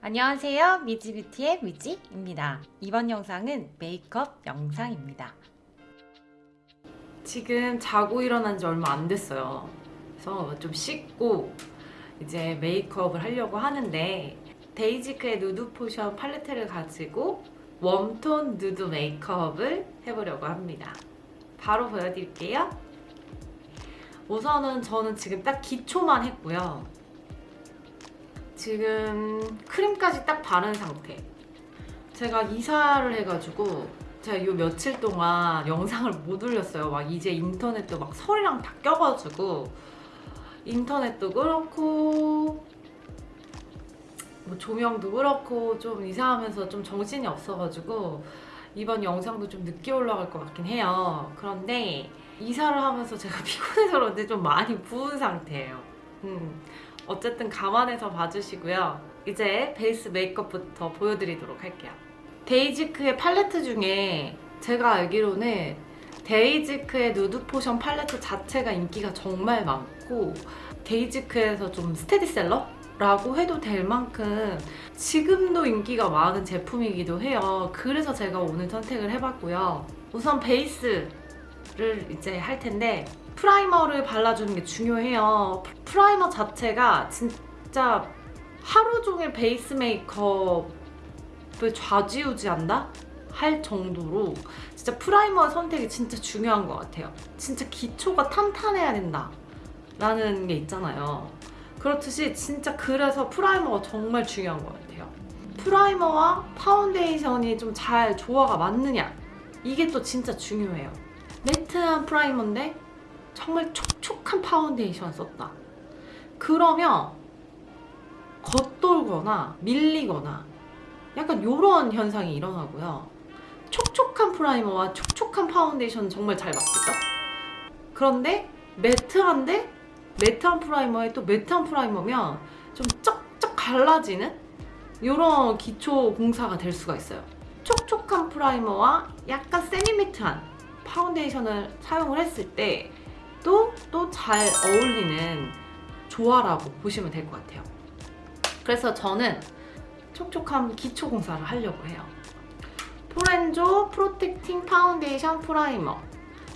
안녕하세요. 미지뷰티의 미지입니다. 이번 영상은 메이크업 영상입니다. 지금 자고 일어난 지 얼마 안 됐어요. 그래서 좀 씻고 이제 메이크업을 하려고 하는데 데이지크의 누드 potion 팔레트를 가지고 warm tone 누드 메이크업을 해보려고 합니다. 바로 보여드릴게요. 우선은 저는 지금 딱 기초만 했고요. 지금 크림까지 딱 바른 상태. 제가 이사를 해가지고 제가 요 며칠 동안 영상을 못 올렸어요. 막 이제 인터넷도 막 설이랑 다 껴가지고. 인터넷도 그렇고 뭐 조명도 그렇고 좀 이사하면서 좀 정신이 없어가지고 이번 영상도 좀 늦게 올라갈 것 같긴 해요 그런데 이사를 하면서 제가 피곤해서 그런지 좀 많이 부은 상태예요 음. 어쨌든 감안해서 봐주시고요. 이제 베이스 메이크업부터 보여드리도록 할게요. 데이지크의 팔레트 중에 제가 알기로는 데이지크의 누드 potion 팔레트 자체가 인기가 정말 많고 데이지크에서 좀 스테디셀러 라고 해도 될 만큼 지금도 인기가 많은 제품이기도 해요. 그래서 제가 오늘 선택을 해봤고요. 우선 베이스를 이제 할 텐데 프라이머를 발라주는 게 중요해요. 프라이머 자체가 진짜 하루 종일 베이스 메이크업을 좌지우지한다? 할 정도로 진짜 프라이머 선택이 진짜 중요한 것 같아요. 진짜 기초가 탄탄해야 된다 라는 게 있잖아요. 그렇듯이 진짜 그래서 프라이머가 정말 중요한 것 같아요. 프라이머와 파운데이션이 좀 잘 조화가 맞느냐 이게 또 진짜 중요해요. 매트한 프라이머인데 정말 촉촉한 파운데이션 썼다. 그러면 겉돌거나 밀리거나 약간 이런 현상이 일어나고요. 촉촉한 프라이머와 촉촉한 파운데이션 정말 잘 맞겠죠? 그런데 매트한데 매트한 프라이머에 또 매트한 프라이머면 좀 쩍쩍 갈라지는 이런 기초 공사가 될 수가 있어요. 촉촉한 프라이머와 약간 semi-matte한 파운데이션을 사용을 했을 때 또 또 잘 어울리는 조화라고 보시면 될 것 같아요. 그래서 저는 촉촉한 기초 공사를 하려고 해요. 포렌조 Protecting Foundation Primer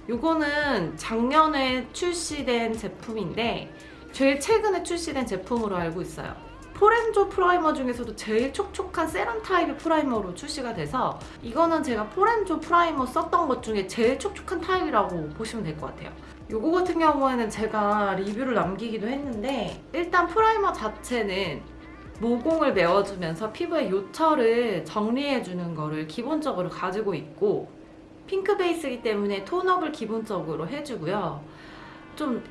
이거는 작년에 출시된 제품인데 제일 최근에 출시된 제품으로 알고 있어요. 포렌조 프라이머 중에서도 제일 촉촉한 세럼 타입의 프라이머로 출시가 돼서 이거는 제가 포렌조 프라이머 썼던 것 중에 제일 촉촉한 타입이라고 보시면 될 것 같아요. 이거 같은 경우에는 제가 리뷰를 남기기도 했는데 일단 프라이머 자체는 모공을 메워주면서 피부의 요철을 정리해주는 거를 기본적으로 가지고 있고 핑크 베이스이기 때문에 톤업을 기본적으로 해주고요. 좀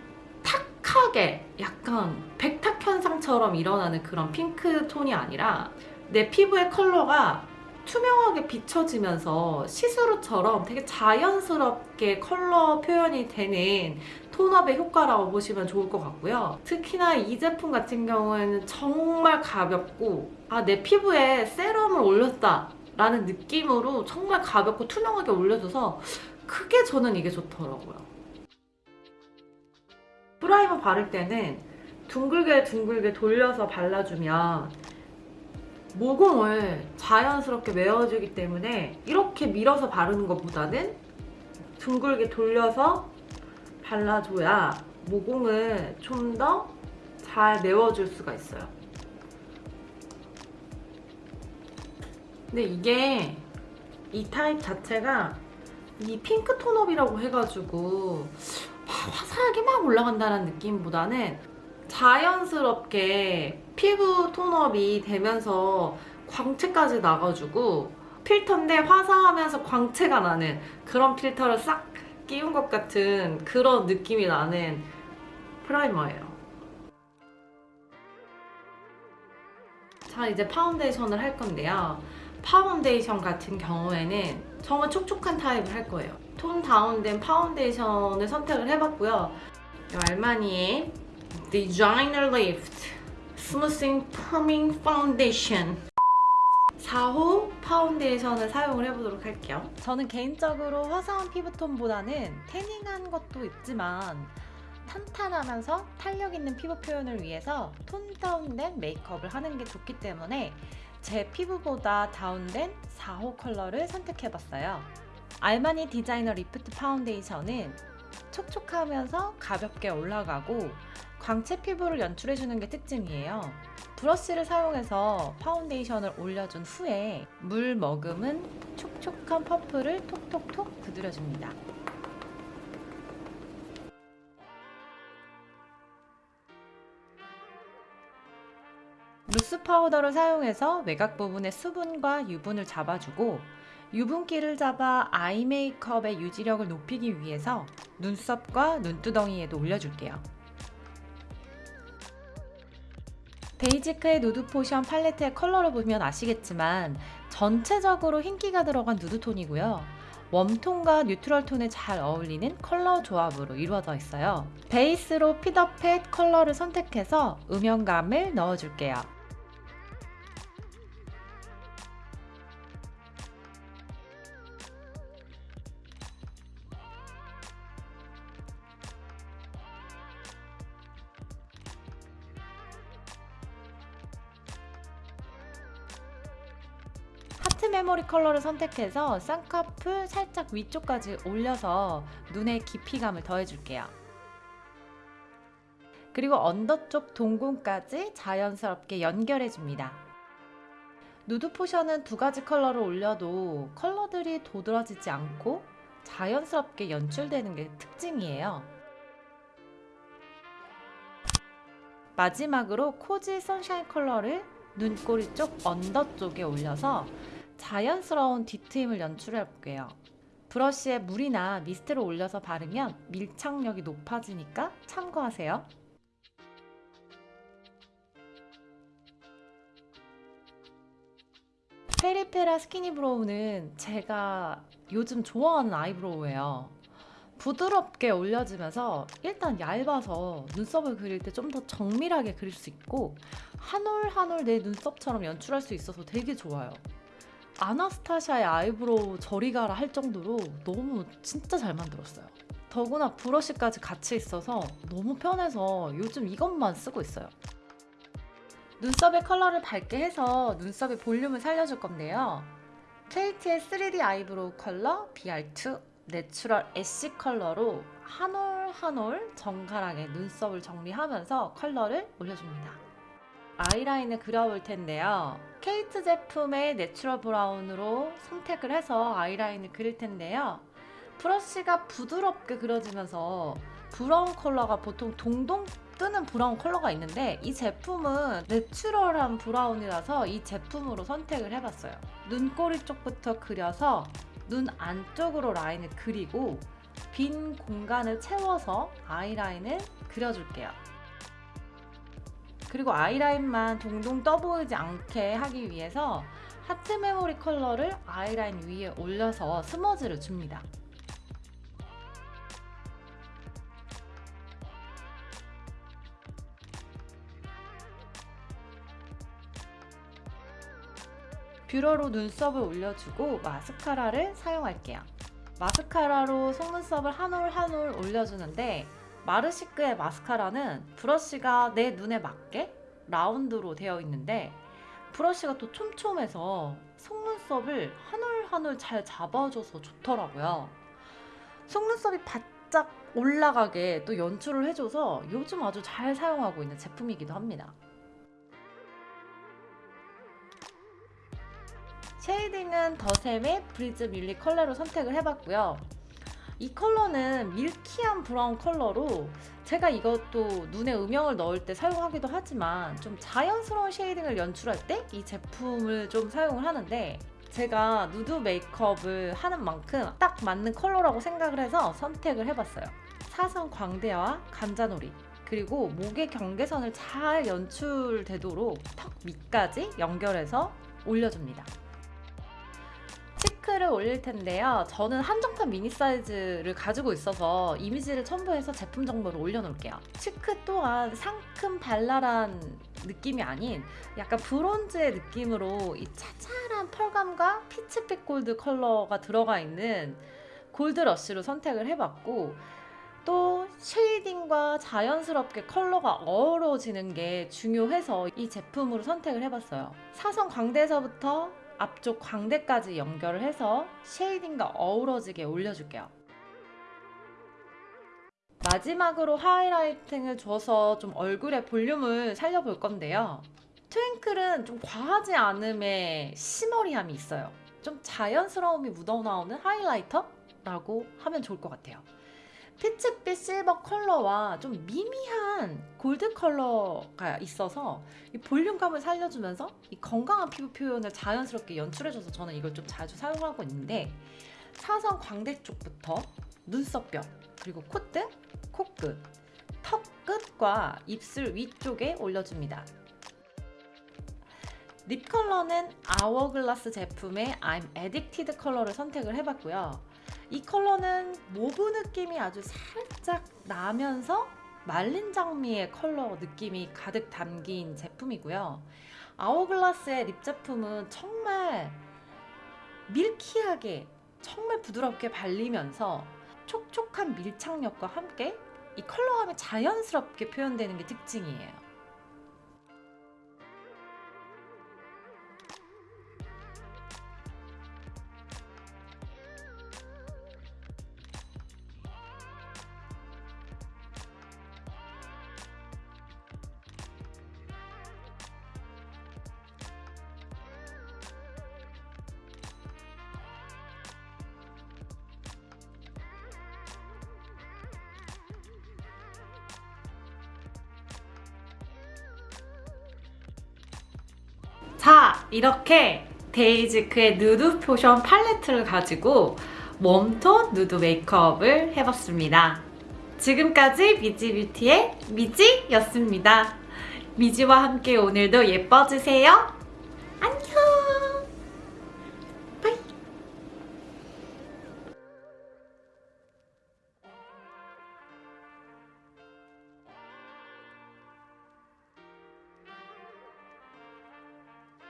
탁하게 약간 백탁 현상처럼 일어나는 그런 핑크 톤이 아니라 내 피부의 컬러가 투명하게 비춰지면서 시스루처럼 되게 자연스럽게 컬러 표현이 되는 톤업의 효과라고 보시면 좋을 것 같고요. 특히나 이 제품 같은 경우에는 정말 가볍고 아 내 피부에 세럼을 올렸다 라는 느낌으로 정말 가볍고 투명하게 올려줘서 크게 저는 이게 좋더라고요. 프라이머 바를 때는 둥글게 둥글게 돌려서 발라주면 모공을 자연스럽게 메워주기 때문에 이렇게 밀어서 바르는 것보다는 둥글게 돌려서 발라줘야 모공을 좀 더 잘 메워줄 수가 있어요. 근데 이게 이 타입 자체가 이 핑크 톤업이라고 해가지고 화사하게 막 올라간다는 느낌보다는 자연스럽게 피부 톤업이 되면서 광채까지 나가지고 필터인데 화사하면서 광채가 나는 그런 필터를 싹 끼운 것 같은 그런 느낌이 나는 프라이머예요. 자 이제 파운데이션을 할 건데요. 파운데이션 같은 경우에는 정말 촉촉한 타입을 할 거예요. 톤 다운된 파운데이션을 선택을 해봤고요. 알마니의 Designer Lift Smoothing Firming Foundation 4호 파운데이션을 사용을 해보도록 할게요. 저는 개인적으로 화사한 피부톤보다는 태닝한 것도 있지만 탄탄하면서 탄력 있는 피부 표현을 위해서 톤 다운된 메이크업을 하는 게 좋기 때문에 제 피부보다 다운된 4호 컬러를 선택해봤어요. 알마니 Designer Lift 파운데이션은 촉촉하면서 가볍게 올라가고 광채 피부를 연출해주는 게 특징이에요. 브러쉬를 사용해서 파운데이션을 올려준 후에 물 머금은 촉촉한 퍼프를 톡톡톡 두드려줍니다. 루스 파우더를 사용해서 외곽 부분의 수분과 유분을 잡아주고 유분기를 잡아 아이 메이크업의 유지력을 높이기 위해서 눈썹과 눈두덩이에도 올려줄게요. 베이지크의 Nude Potion 팔레트의 컬러를 보면 아시겠지만 전체적으로 흰기가 들어간 누드톤이고요. 웜톤과 뉴트럴 톤에 잘 어울리는 컬러 조합으로 이루어져 있어요. 베이스로 Pit-a-Pat 컬러를 선택해서 음영감을 넣어줄게요. Heart Memory 컬러를 선택해서 쌍꺼풀 살짝 위쪽까지 올려서 눈의 깊이감을 더해줄게요. 그리고 언더 쪽 동공까지 자연스럽게 연결해줍니다. Nude Potion은 두 가지 컬러를 올려도 컬러들이 도드라지지 않고 자연스럽게 연출되는 게 특징이에요. 마지막으로 Cozy Sunshine 컬러를 눈꼬리 쪽 언더 쪽에 올려서 자연스러운 뒤트임을 연출해 볼게요. 브러쉬에 물이나 미스트를 올려서 바르면 밀착력이 높아지니까 참고하세요. 페리페라 Skinny Brow는 제가 요즘 좋아하는 아이브로우예요. 부드럽게 올려주면서 일단 얇아서 눈썹을 그릴 때 좀 더 정밀하게 그릴 수 있고 한 올 한 올 내 눈썹처럼 연출할 수 있어서 되게 좋아요. 아나스타샤의 아이브로우 저리 가라 할 정도로 너무 진짜 잘 만들었어요. 더구나 브러쉬까지 같이 있어서 너무 편해서 요즘 이것만 쓰고 있어요. 눈썹의 컬러를 밝게 해서 눈썹의 볼륨을 살려줄 건데요. KATE의 3D Eyebrow Color BR2 Natural Ash 컬러로 한 올 한 올 정갈하게 눈썹을 정리하면서 컬러를 올려줍니다. 아이라인을 그려볼 텐데요. 케이트 제품의 natural brown으로 선택을 해서 아이라인을 그릴 텐데요. 브러쉬가 부드럽게 그려지면서 brown 컬러가 보통 동동 뜨는 brown 컬러가 있는데 이 제품은 natural한 brown이라서 이 제품으로 선택을 해봤어요. 눈꼬리 쪽부터 그려서 눈 안쪽으로 라인을 그리고 빈 공간을 채워서 아이라인을 그려줄게요. 그리고 아이라인만 동동 떠 보이지 않게 하기 위해서 하트 메모리 컬러를 아이라인 위에 올려서 smudge를 줍니다. 뷰러로 눈썹을 올려주고 마스카라를 사용할게요. 마스카라로 속눈썹을 한 올 한 올 올려주는데 마르시크의 마스카라는 브러쉬가 내 눈에 맞게 라운드로 되어 있는데 브러쉬가 또 촘촘해서 속눈썹을 한 올 한 올 잘 잡아줘서 좋더라고요. 속눈썹이 바짝 올라가게 또 연출을 해줘서 요즘 아주 잘 사용하고 있는 제품이기도 합니다. shading은 더샘의 브리즈 밀리 컬러로 선택을 해봤고요. 이 컬러는 milky한 brown 컬러로 제가 이것도 눈에 음영을 넣을 때 사용하기도 하지만 좀 자연스러운 shading을 연출할 때 이 제품을 좀 사용을 하는데 제가 누드 메이크업을 하는 만큼 딱 맞는 컬러라고 생각을 해서 선택을 해봤어요. 사선 광대와 관자놀이 그리고 목의 경계선을 잘 연출되도록 턱 밑까지 연결해서 올려줍니다. cheek를 올릴 텐데요. 저는 한정판 미니 사이즈를 가지고 있어서 이미지를 첨부해서 제품 정보를 올려놓을게요. cheek 또한 상큼 발랄한 느낌이 아닌 약간 브론즈의 느낌으로 이 자잘한 pearl감과 피치빛 골드 컬러가 들어가 있는 골드 러쉬로 선택을 해봤고 또 shading과 자연스럽게 컬러가 어우러지는 게 중요해서 이 제품으로 선택을 해봤어요. 사선 광대에서부터 앞쪽 광대까지 연결을 해서 shading과 어우러지게 올려줄게요. 마지막으로 highlighting을 줘서 좀 얼굴의 볼륨을 살려볼 건데요. 트윙클은 좀 과하지 않음의 shimmery함이 있어요. 좀 자연스러움이 묻어나오는 highlighter라고 하면 좋을 것 같아요. 피치빛 실버 컬러와 좀 미미한 골드 컬러가 있어서 이 볼륨감을 살려주면서 이 건강한 피부 표현을 자연스럽게 연출해줘서 저는 이걸 좀 자주 사용하고 있는데 사선 광대 쪽부터 눈썹뼈 그리고 콧등, 코끝, 턱 끝과 입술 위쪽에 올려줍니다. lip 컬러는 아워글라스 제품의 I'm Addicted 컬러를 선택을 해봤고요. 이 컬러는 mauve 느낌이 아주 살짝 나면서 말린 장미의 컬러 느낌이 가득 담긴 제품이고요. 아워글라스의 lip 제품은 정말 밀키하게 정말 부드럽게 발리면서 촉촉한 밀착력과 함께 이 컬러감이 자연스럽게 표현되는 게 특징이에요. 자, 이렇게 데이지크의 누드 포션 팔레트를 가지고 warm tone 누드 메이크업을 해봤습니다. 지금까지 미지뷰티의 미지였습니다. 미지와 함께 오늘도 예뻐지세요. 안녕!